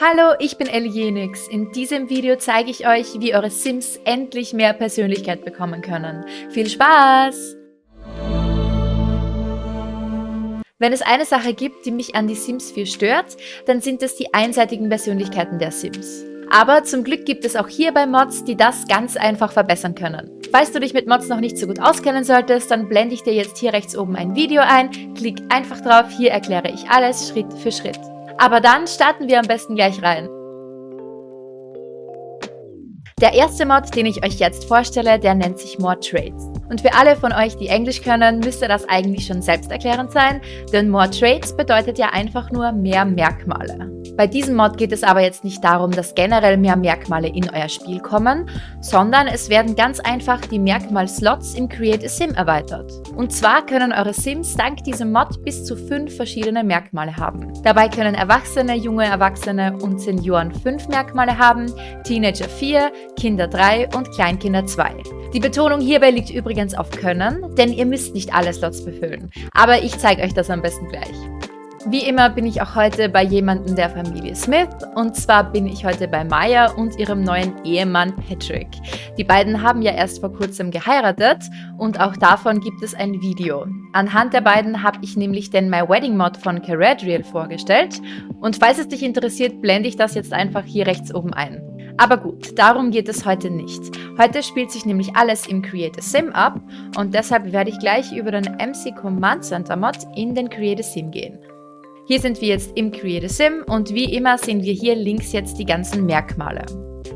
Hallo, ich bin Elienix. In diesem Video zeige ich euch, wie eure Sims endlich mehr Persönlichkeit bekommen können. Viel Spaß! Wenn es eine Sache gibt, die mich an die Sims 4 stört, dann sind es die einseitigen Persönlichkeiten der Sims. Aber zum Glück gibt es auch hierbei Mods, die das ganz einfach verbessern können. Falls du dich mit Mods noch nicht so gut auskennen solltest, dann blende ich dir jetzt hier rechts oben ein Video ein. Klick einfach drauf, hier erkläre ich alles Schritt für Schritt. Aber dann starten wir am besten gleich rein. Der erste Mod, den ich euch jetzt vorstelle, der nennt sich More Trades. Und für alle von euch, die Englisch können, müsste das eigentlich schon selbsterklärend sein, denn More Trades bedeutet ja einfach nur mehr Merkmale. Bei diesem Mod geht es aber jetzt nicht darum, dass generell mehr Merkmale in euer Spiel kommen, sondern es werden ganz einfach die Merkmal-Slots im Create a Sim erweitert. Und zwar können eure Sims dank diesem Mod bis zu fünf verschiedene Merkmale haben. Dabei können Erwachsene, junge Erwachsene und Senioren fünf Merkmale haben, Teenager vier, Kinder drei und Kleinkinder zwei. Die Betonung hierbei liegt übrigens auf Können, denn ihr müsst nicht alle Slots befüllen. Aber ich zeige euch das am besten gleich. Wie immer bin ich auch heute bei jemandem der Familie Smith und zwar bin ich heute bei Maya und ihrem neuen Ehemann Patrick. Die beiden haben ja erst vor kurzem geheiratet und auch davon gibt es ein Video. Anhand der beiden habe ich nämlich den My Wedding Mod von Caradriel vorgestellt und falls es dich interessiert, blende ich das jetzt einfach hier rechts oben ein. Aber gut, darum geht es heute nicht. Heute spielt sich nämlich alles im Create a Sim ab und deshalb werde ich gleich über den MC Command Center Mod in den Create a Sim gehen. Hier sind wir jetzt im Create a Sim und wie immer sehen wir hier links jetzt die ganzen Merkmale.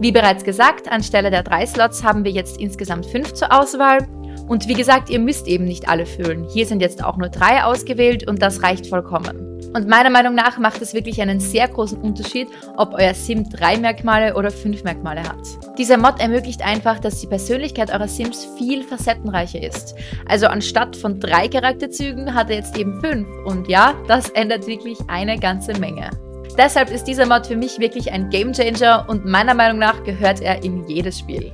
Wie bereits gesagt, anstelle der drei Slots haben wir jetzt insgesamt fünf zur Auswahl. Und wie gesagt, ihr müsst eben nicht alle füllen. Hier sind jetzt auch nur drei ausgewählt und das reicht vollkommen. Und meiner Meinung nach macht es wirklich einen sehr großen Unterschied, ob euer Sim drei Merkmale oder fünf Merkmale hat. Dieser Mod ermöglicht einfach, dass die Persönlichkeit eurer Sims viel facettenreicher ist. Also anstatt von drei Charakterzügen hat er jetzt eben fünf. Und ja, das ändert wirklich eine ganze Menge. Deshalb ist dieser Mod für mich wirklich ein Gamechanger und meiner Meinung nach gehört er in jedes Spiel.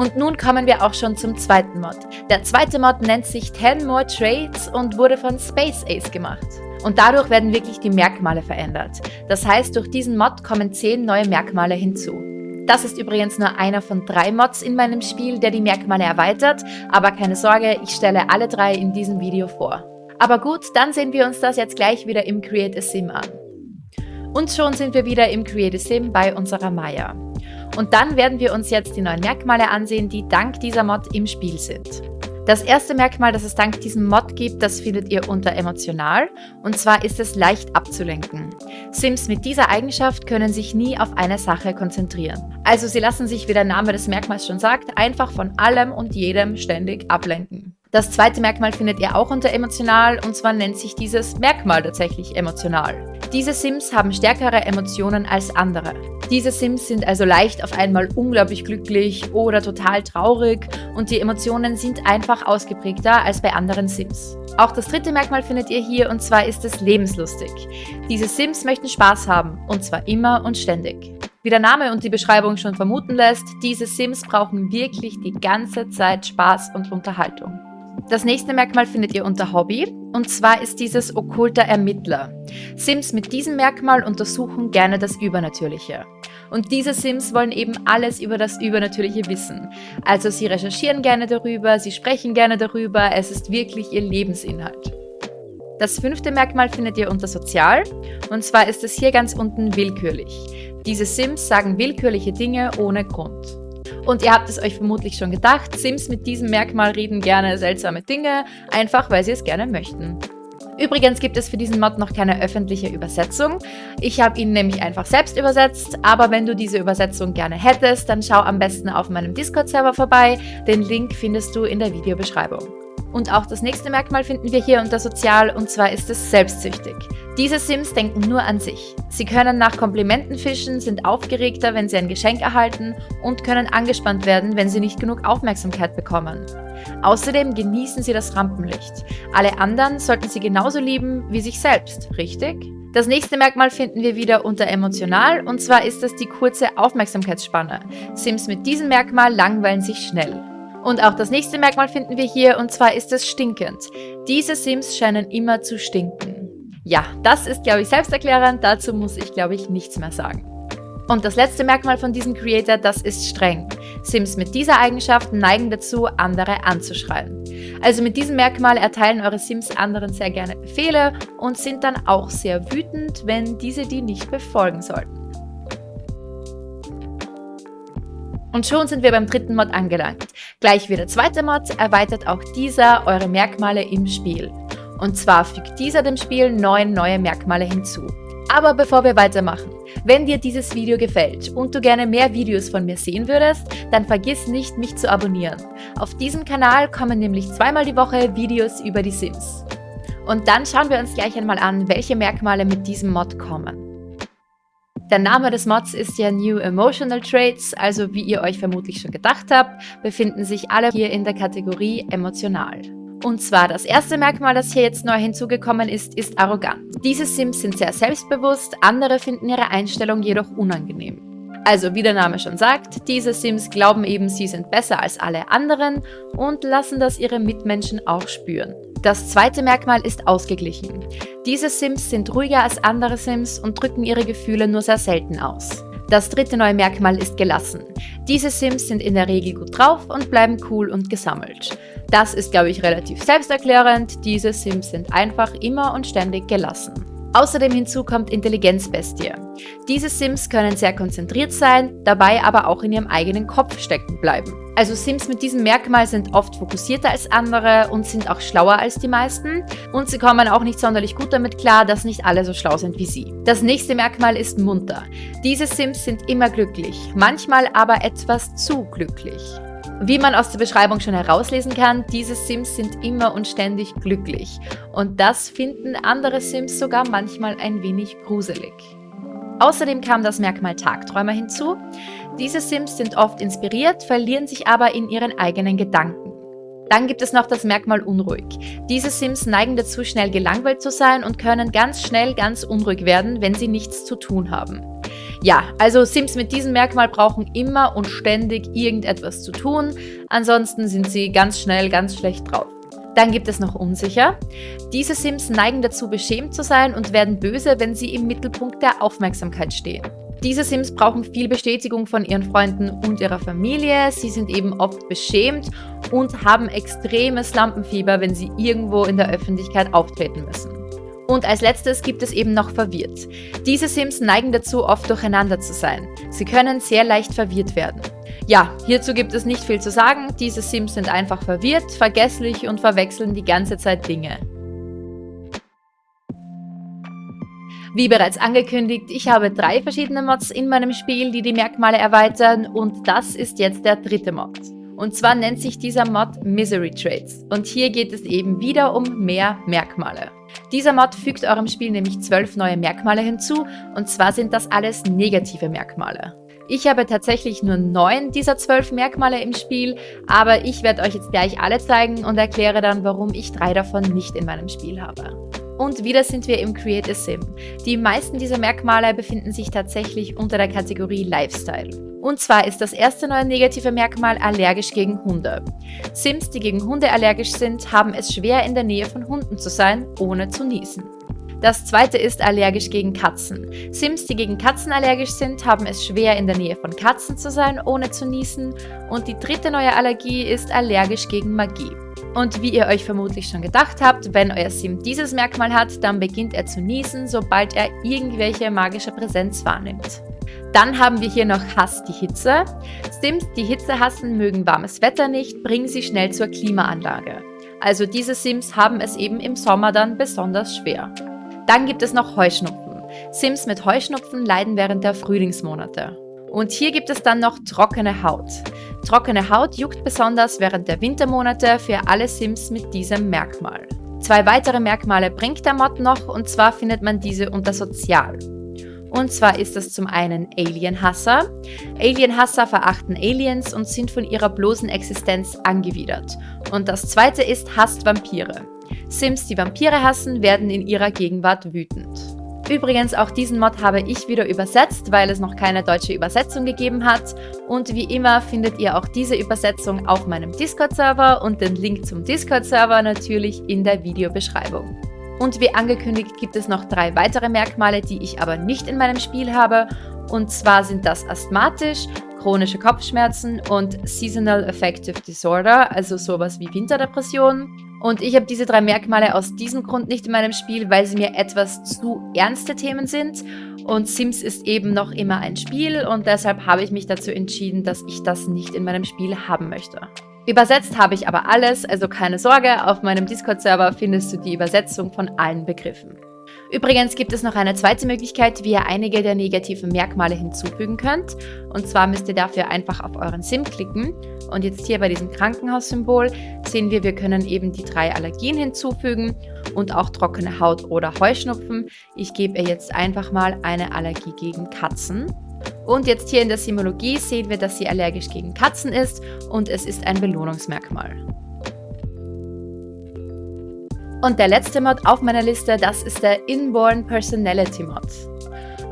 Und nun kommen wir auch schon zum zweiten Mod. Der zweite Mod nennt sich 10 More Trades und wurde von Space Ace gemacht. Und dadurch werden wirklich die Merkmale verändert. Das heißt, durch diesen Mod kommen 10 neue Merkmale hinzu. Das ist übrigens nur einer von drei Mods in meinem Spiel, der die Merkmale erweitert, aber keine Sorge, ich stelle alle drei in diesem Video vor. Aber gut, dann sehen wir uns das jetzt gleich wieder im Create a Sim an. Und schon sind wir wieder im Create a Sim bei unserer Maya. Und dann werden wir uns jetzt die neuen Merkmale ansehen, die dank dieser Mod im Spiel sind. Das erste Merkmal, das es dank diesem Mod gibt, das findet ihr unter emotional und zwar ist es leicht abzulenken. Sims mit dieser Eigenschaft können sich nie auf eine Sache konzentrieren. Also sie lassen sich, wie der Name des Merkmals schon sagt, einfach von allem und jedem ständig ablenken. Das zweite Merkmal findet ihr auch unter emotional und zwar nennt sich dieses Merkmal tatsächlich emotional. Diese Sims haben stärkere Emotionen als andere. Diese Sims sind also leicht auf einmal unglaublich glücklich oder total traurig und die Emotionen sind einfach ausgeprägter als bei anderen Sims. Auch das dritte Merkmal findet ihr hier und zwar ist es lebenslustig. Diese Sims möchten Spaß haben und zwar immer und ständig. Wie der Name und die Beschreibung schon vermuten lässt, diese Sims brauchen wirklich die ganze Zeit Spaß und Unterhaltung. Das nächste Merkmal findet ihr unter Hobby und zwar ist dieses okkulter Ermittler. Sims mit diesem Merkmal untersuchen gerne das Übernatürliche. Und diese Sims wollen eben alles über das Übernatürliche wissen. Also sie recherchieren gerne darüber, sie sprechen gerne darüber, es ist wirklich ihr Lebensinhalt. Das fünfte Merkmal findet ihr unter Sozial und zwar ist es hier ganz unten willkürlich. Diese Sims sagen willkürliche Dinge ohne Grund. Und ihr habt es euch vermutlich schon gedacht, Sims mit diesem Merkmal reden gerne seltsame Dinge, einfach weil sie es gerne möchten. Übrigens gibt es für diesen Mod noch keine öffentliche Übersetzung. Ich habe ihn nämlich einfach selbst übersetzt, aber wenn du diese Übersetzung gerne hättest, dann schau am besten auf meinem Discord-Server vorbei. Den Link findest du in der Videobeschreibung. Und auch das nächste Merkmal finden wir hier unter Sozial und zwar ist es selbstsüchtig. Diese Sims denken nur an sich. Sie können nach Komplimenten fischen, sind aufgeregter, wenn sie ein Geschenk erhalten und können angespannt werden, wenn sie nicht genug Aufmerksamkeit bekommen. Außerdem genießen sie das Rampenlicht. Alle anderen sollten sie genauso lieben wie sich selbst, richtig? Das nächste Merkmal finden wir wieder unter emotional und zwar ist es die kurze Aufmerksamkeitsspanne. Sims mit diesem Merkmal langweilen sich schnell. Und auch das nächste Merkmal finden wir hier und zwar ist es stinkend. Diese Sims scheinen immer zu stinken. Ja, das ist, glaube ich, selbsterklärend. Dazu muss ich, glaube ich, nichts mehr sagen. Und das letzte Merkmal von diesem Creator, das ist streng. Sims mit dieser Eigenschaft neigen dazu, andere anzuschreien. Also mit diesem Merkmal erteilen eure Sims anderen sehr gerne Befehle und sind dann auch sehr wütend, wenn diese die nicht befolgen sollten. Und schon sind wir beim dritten Mod angelangt. Gleich wie der zweite Mod erweitert auch dieser eure Merkmale im Spiel. Und zwar fügt dieser dem Spiel neun neue Merkmale hinzu. Aber bevor wir weitermachen, wenn dir dieses Video gefällt und du gerne mehr Videos von mir sehen würdest, dann vergiss nicht, mich zu abonnieren. Auf diesem Kanal kommen nämlich zweimal die Woche Videos über die Sims. Und dann schauen wir uns gleich einmal an, welche Merkmale mit diesem Mod kommen. Der Name des Mods ist ja New Emotional Traits, also wie ihr euch vermutlich schon gedacht habt, befinden sich alle hier in der Kategorie emotional. Und zwar das erste Merkmal, das hier jetzt neu hinzugekommen ist, ist arrogant. Diese Sims sind sehr selbstbewusst, andere finden ihre Einstellung jedoch unangenehm. Also wie der Name schon sagt, diese Sims glauben eben, sie sind besser als alle anderen und lassen das ihre Mitmenschen auch spüren. Das zweite Merkmal ist ausgeglichen. Diese Sims sind ruhiger als andere Sims und drücken ihre Gefühle nur sehr selten aus. Das dritte neue Merkmal ist gelassen. Diese Sims sind in der Regel gut drauf und bleiben cool und gesammelt. Das ist, glaube ich, relativ selbsterklärend. Diese Sims sind einfach immer und ständig gelassen. Außerdem hinzu kommt Intelligenzbestie. Diese Sims können sehr konzentriert sein, dabei aber auch in ihrem eigenen Kopf stecken bleiben. Also Sims mit diesem Merkmal sind oft fokussierter als andere und sind auch schlauer als die meisten. Und sie kommen auch nicht sonderlich gut damit klar, dass nicht alle so schlau sind wie sie. Das nächste Merkmal ist munter. Diese Sims sind immer glücklich, manchmal aber etwas zu glücklich. Wie man aus der Beschreibung schon herauslesen kann, diese Sims sind immer und ständig glücklich. Und das finden andere Sims sogar manchmal ein wenig gruselig. Außerdem kam das Merkmal Tagträumer hinzu. Diese Sims sind oft inspiriert, verlieren sich aber in ihren eigenen Gedanken. Dann gibt es noch das Merkmal unruhig. Diese Sims neigen dazu, schnell gelangweilt zu sein und können ganz schnell ganz unruhig werden, wenn sie nichts zu tun haben. Ja, also Sims mit diesem Merkmal brauchen immer und ständig irgendetwas zu tun, ansonsten sind sie ganz schnell ganz schlecht drauf. Dann gibt es noch unsicher. Diese Sims neigen dazu, beschämt zu sein und werden böse, wenn sie im Mittelpunkt der Aufmerksamkeit stehen. Diese Sims brauchen viel Bestätigung von ihren Freunden und ihrer Familie. Sie sind eben oft beschämt und haben extremes Lampenfieber, wenn sie irgendwo in der Öffentlichkeit auftreten müssen. Und als letztes gibt es eben noch verwirrt. Diese Sims neigen dazu, oft durcheinander zu sein. Sie können sehr leicht verwirrt werden. Ja, hierzu gibt es nicht viel zu sagen. Diese Sims sind einfach verwirrt, vergesslich und verwechseln die ganze Zeit Dinge. Wie bereits angekündigt, ich habe drei verschiedene Mods in meinem Spiel, die die Merkmale erweitern und das ist jetzt der dritte Mod. Und zwar nennt sich dieser Mod Misery Traits und hier geht es eben wieder um mehr Merkmale. Dieser Mod fügt eurem Spiel nämlich zwölf neue Merkmale hinzu und zwar sind das alles negative Merkmale. Ich habe tatsächlich nur neun dieser zwölf Merkmale im Spiel, aber ich werde euch jetzt gleich alle zeigen und erkläre dann, warum ich drei davon nicht in meinem Spiel habe. Und wieder sind wir im Create a Sim. Die meisten dieser Merkmale befinden sich tatsächlich unter der Kategorie Lifestyle. Und zwar ist das erste neue negative Merkmal allergisch gegen Hunde. Sims, die gegen Hunde allergisch sind, haben es schwer in der Nähe von Hunden zu sein, ohne zu niesen. Das zweite ist allergisch gegen Katzen. Sims, die gegen Katzen allergisch sind, haben es schwer in der Nähe von Katzen zu sein, ohne zu niesen. Und die dritte neue Allergie ist allergisch gegen Magie. Und wie ihr euch vermutlich schon gedacht habt, wenn euer Sim dieses Merkmal hat, dann beginnt er zu niesen, sobald er irgendwelche magische Präsenz wahrnimmt. Dann haben wir hier noch Hass die Hitze. Sims, die Hitze hassen, mögen warmes Wetter nicht, bringen sie schnell zur Klimaanlage. Also diese Sims haben es eben im Sommer dann besonders schwer. Dann gibt es noch Heuschnupfen. Sims mit Heuschnupfen leiden während der Frühlingsmonate. Und hier gibt es dann noch trockene Haut. Trockene Haut juckt besonders während der Wintermonate für alle Sims mit diesem Merkmal. Zwei weitere Merkmale bringt der Mod noch und zwar findet man diese unter Sozial. Und zwar ist das zum einen Alienhasser. Alienhasser verachten Aliens und sind von ihrer bloßen Existenz angewidert. Und das zweite ist hasst Vampire. Sims, die Vampire hassen, werden in ihrer Gegenwart wütend. Übrigens, auch diesen Mod habe ich wieder übersetzt, weil es noch keine deutsche Übersetzung gegeben hat. Und wie immer findet ihr auch diese Übersetzung auf meinem Discord-Server und den Link zum Discord-Server natürlich in der Videobeschreibung. Und wie angekündigt gibt es noch drei weitere Merkmale, die ich aber nicht in meinem Spiel habe. Und zwar sind das asthmatisch, chronische Kopfschmerzen und Seasonal Affective Disorder, also sowas wie Winterdepression. Und ich habe diese drei Merkmale aus diesem Grund nicht in meinem Spiel, weil sie mir etwas zu ernste Themen sind. Und Sims ist eben noch immer ein Spiel und deshalb habe ich mich dazu entschieden, dass ich das nicht in meinem Spiel haben möchte. Übersetzt habe ich aber alles, also keine Sorge, auf meinem Discord-Server findest du die Übersetzung von allen Begriffen. Übrigens gibt es noch eine zweite Möglichkeit, wie ihr einige der negativen Merkmale hinzufügen könnt. Und zwar müsst ihr dafür einfach auf euren Sim klicken. Und jetzt hier bei diesem Krankenhaussymbol sehen wir, wir können eben die drei Allergien hinzufügen und auch trockene Haut oder Heuschnupfen. Ich gebe ihr jetzt einfach mal eine Allergie gegen Katzen. Und jetzt hier in der Simologie sehen wir, dass sie allergisch gegen Katzen ist und es ist ein Belohnungsmerkmal. Und der letzte Mod auf meiner Liste, das ist der Inborn Personality Mod.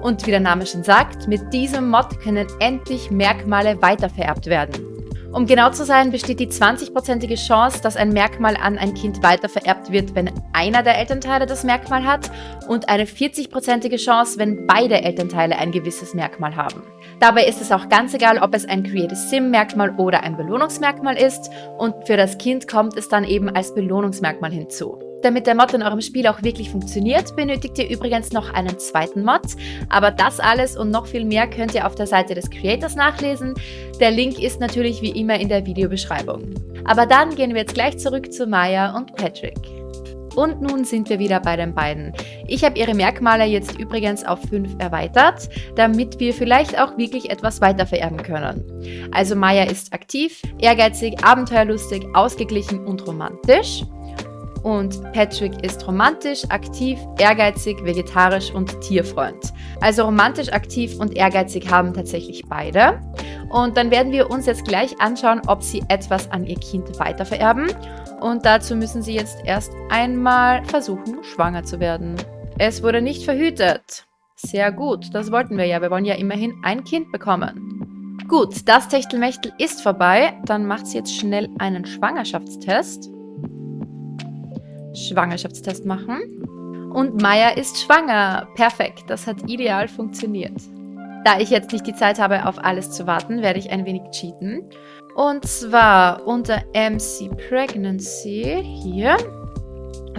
Und wie der Name schon sagt, mit diesem Mod können endlich Merkmale weitervererbt werden. Um genau zu sein, besteht die 20-prozentige Chance, dass ein Merkmal an ein Kind weitervererbt wird, wenn einer der Elternteile das Merkmal hat und eine 40-prozentige Chance, wenn beide Elternteile ein gewisses Merkmal haben. Dabei ist es auch ganz egal, ob es ein Create Sim-Merkmal oder ein Belohnungsmerkmal ist und für das Kind kommt es dann eben als Belohnungsmerkmal hinzu. Damit der Mod in eurem Spiel auch wirklich funktioniert, benötigt ihr übrigens noch einen zweiten Mod. Aber das alles und noch viel mehr könnt ihr auf der Seite des Creators nachlesen. Der Link ist natürlich wie immer in der Videobeschreibung. Aber dann gehen wir jetzt gleich zurück zu Maya und Patrick. Und nun sind wir wieder bei den beiden. Ich habe ihre Merkmale jetzt übrigens auf 5 erweitert, damit wir vielleicht auch wirklich etwas weiter vererben können. Also Maya ist aktiv, ehrgeizig, abenteuerlustig, ausgeglichen und romantisch. Und Patrick ist romantisch, aktiv, ehrgeizig, vegetarisch und Tierfreund. Also romantisch, aktiv und ehrgeizig haben tatsächlich beide. Und dann werden wir uns jetzt gleich anschauen, ob sie etwas an ihr Kind weitervererben. Und dazu müssen sie jetzt erst einmal versuchen, schwanger zu werden. Es wurde nicht verhütet. Sehr gut, das wollten wir ja. Wir wollen ja immerhin ein Kind bekommen. Gut, das Techtelmechtel ist vorbei. Dann macht sie jetzt schnell einen Schwangerschaftstest. Schwangerschaftstest machen. Und Maya ist schwanger. Perfekt, das hat ideal funktioniert. Da ich jetzt nicht die Zeit habe, auf alles zu warten, werde ich ein wenig cheaten. Und zwar unter MC Pregnancy hier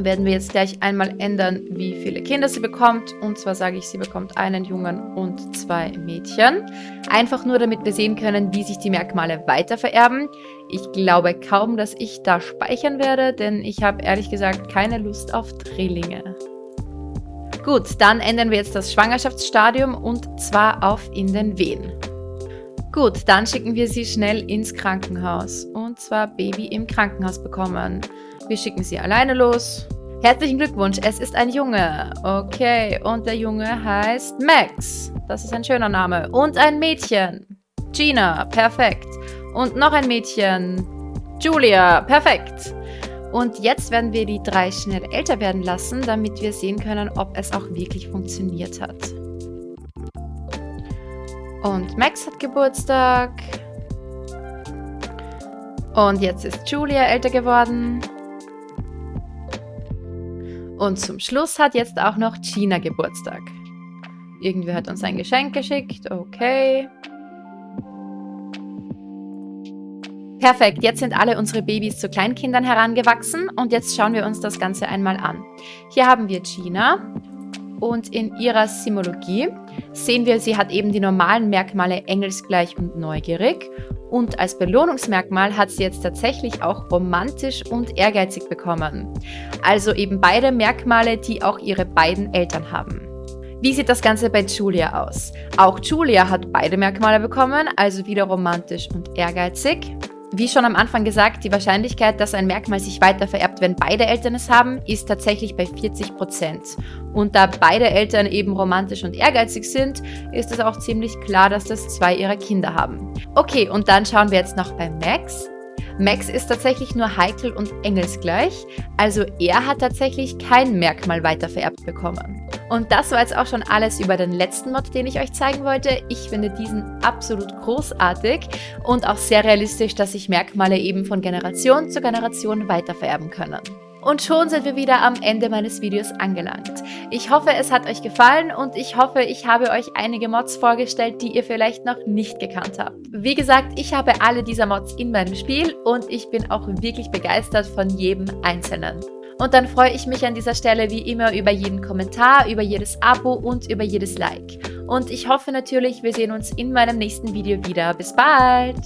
werden wir jetzt gleich einmal ändern, wie viele Kinder sie bekommt. Und zwar sage ich, sie bekommt einen Jungen und zwei Mädchen. Einfach nur, damit wir sehen können, wie sich die Merkmale weiter vererben. Ich glaube kaum, dass ich da speichern werde, denn ich habe ehrlich gesagt keine Lust auf Drillinge. Gut, dann ändern wir jetzt das Schwangerschaftsstadium und zwar auf in den Wehen. Gut, dann schicken wir sie schnell ins Krankenhaus. Und zwar Baby im Krankenhaus bekommen. Wir schicken sie alleine los. Herzlichen Glückwunsch, es ist ein Junge. Okay, und der Junge heißt Max. Das ist ein schöner Name. Und ein Mädchen. Gina, perfekt. Und noch ein Mädchen. Julia, perfekt. Und jetzt werden wir die drei schnell älter werden lassen, damit wir sehen können, ob es auch wirklich funktioniert hat. Und Max hat Geburtstag. Und jetzt ist Julia älter geworden. Und zum Schluss hat jetzt auch noch Gina Geburtstag. Irgendwer hat uns ein Geschenk geschickt. Okay. Perfekt, jetzt sind alle unsere Babys zu Kleinkindern herangewachsen und jetzt schauen wir uns das Ganze einmal an. Hier haben wir Gina und in ihrer Simologie sehen wir, sie hat eben die normalen Merkmale engelsgleich und neugierig und als Belohnungsmerkmal hat sie jetzt tatsächlich auch romantisch und ehrgeizig bekommen. Also eben beide Merkmale, die auch ihre beiden Eltern haben. Wie sieht das Ganze bei Julia aus? Auch Julia hat beide Merkmale bekommen, also wieder romantisch und ehrgeizig. Wie schon am Anfang gesagt, die Wahrscheinlichkeit, dass ein Merkmal sich weiter vererbt, wenn beide Eltern es haben, ist tatsächlich bei 40%. Und da beide Eltern eben romantisch und ehrgeizig sind, ist es auch ziemlich klar, dass das zwei ihrer Kinder haben. Okay, und dann schauen wir jetzt noch bei Max. Max ist tatsächlich nur heikel und engelsgleich, also er hat tatsächlich kein Merkmal weiter vererbt bekommen. Und das war jetzt auch schon alles über den letzten Mod, den ich euch zeigen wollte. Ich finde diesen absolut großartig und auch sehr realistisch, dass sich Merkmale eben von Generation zu Generation weiter vererben können. Und schon sind wir wieder am Ende meines Videos angelangt. Ich hoffe, es hat euch gefallen und ich hoffe, ich habe euch einige Mods vorgestellt, die ihr vielleicht noch nicht gekannt habt. Wie gesagt, ich habe alle dieser Mods in meinem Spiel und ich bin auch wirklich begeistert von jedem einzelnen. Und dann freue ich mich an dieser Stelle wie immer über jeden Kommentar, über jedes Abo und über jedes Like. Und ich hoffe natürlich, wir sehen uns in meinem nächsten Video wieder. Bis bald!